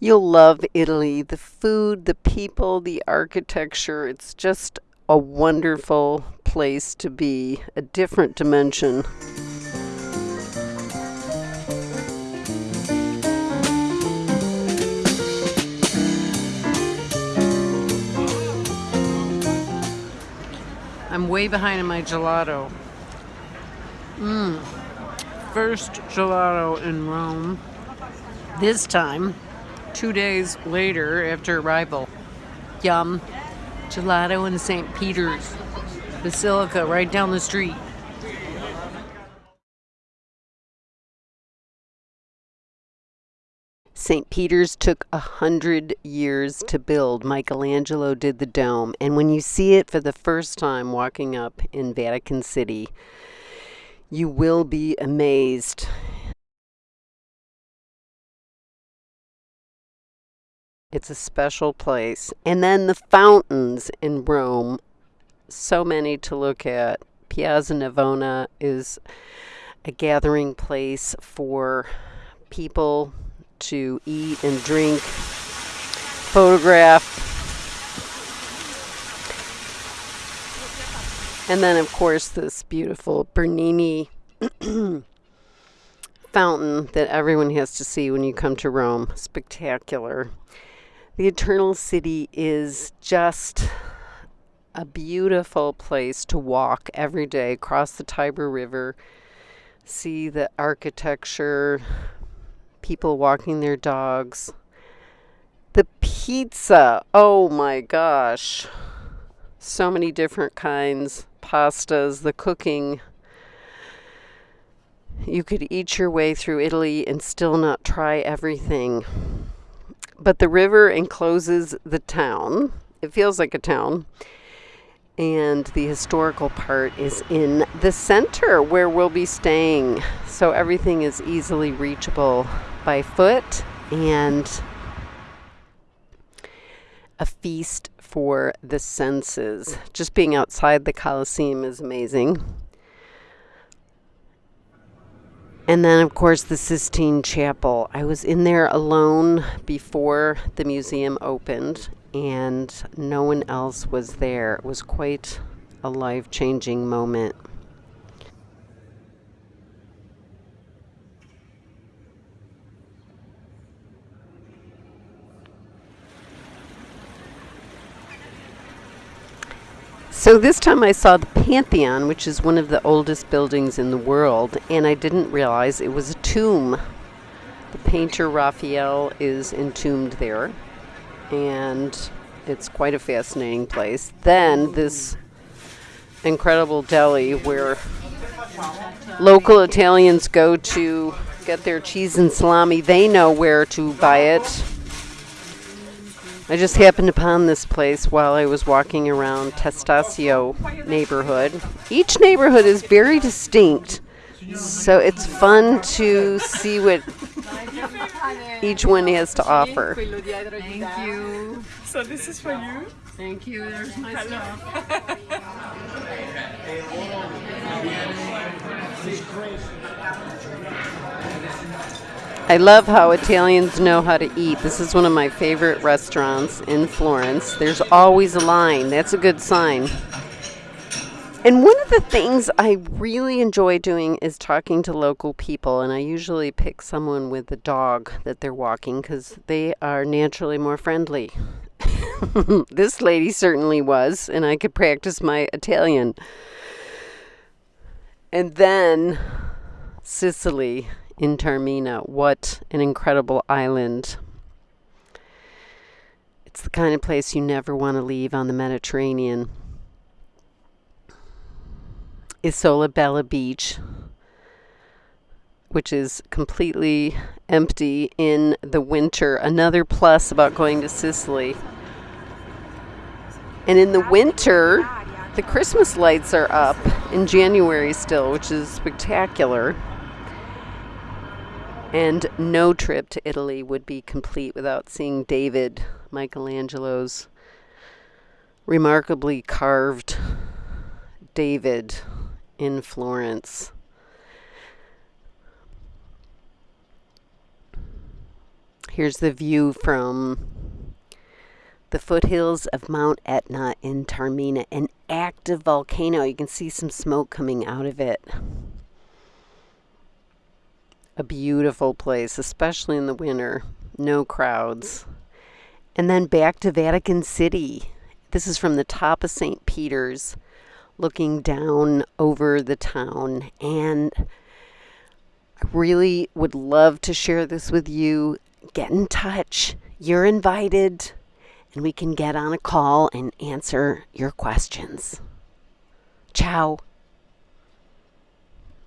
You'll love Italy. The food, the people, the architecture. It's just a wonderful place to be, a different dimension. I'm way behind in my gelato. Mmm. First gelato in Rome. This time two days later after arrival. Yum. Gelato in St. Peter's Basilica right down the street. St. Peter's took a hundred years to build. Michelangelo did the dome. And when you see it for the first time walking up in Vatican City, you will be amazed. It's a special place. And then the fountains in Rome, so many to look at. Piazza Navona is a gathering place for people to eat and drink, photograph. And then, of course, this beautiful Bernini fountain that everyone has to see when you come to Rome. Spectacular. The Eternal City is just a beautiful place to walk every day across the Tiber River, see the architecture, people walking their dogs. The pizza, oh my gosh. So many different kinds, pastas, the cooking. You could eat your way through Italy and still not try everything but the river encloses the town. It feels like a town. And the historical part is in the center where we'll be staying. So everything is easily reachable by foot and a feast for the senses. Just being outside the Colosseum is amazing. And then, of course, the Sistine Chapel. I was in there alone before the museum opened, and no one else was there. It was quite a life changing moment. So this time I saw the Pantheon, which is one of the oldest buildings in the world, and I didn't realize it was a tomb. The painter Raphael is entombed there, and it's quite a fascinating place. Then this incredible deli where local Italians go to get their cheese and salami. They know where to buy it I just happened upon this place while I was walking around Testaccio neighborhood. Each neighborhood is very distinct, so it's fun to see what each one has to offer. Thank you. So this is for you. Thank you. There's my stuff. I love how Italians know how to eat. This is one of my favorite restaurants in Florence. There's always a line. That's a good sign. And one of the things I really enjoy doing is talking to local people, and I usually pick someone with a dog that they're walking because they are naturally more friendly. this lady certainly was, and I could practice my Italian. And then Sicily in Taormina. What an incredible island. It's the kind of place you never want to leave on the Mediterranean. Isola Bella Beach, which is completely empty in the winter. Another plus about going to Sicily. And in the winter, the Christmas lights are up in January still, which is spectacular. And no trip to Italy would be complete without seeing David, Michelangelo's remarkably carved David in Florence. Here's the view from the foothills of Mount Etna in Taormina, an active volcano. You can see some smoke coming out of it. A beautiful place, especially in the winter. No crowds. And then back to Vatican City. This is from the top of St. Peter's, looking down over the town. And I really would love to share this with you. Get in touch. You're invited, and we can get on a call and answer your questions. Ciao.